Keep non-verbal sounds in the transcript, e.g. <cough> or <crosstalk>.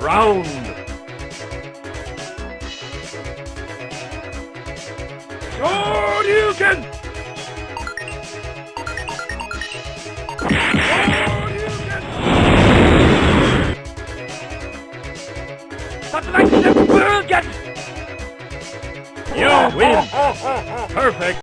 Round. Shoryuken! Satellite Burgen! You win! Perfect! <laughs>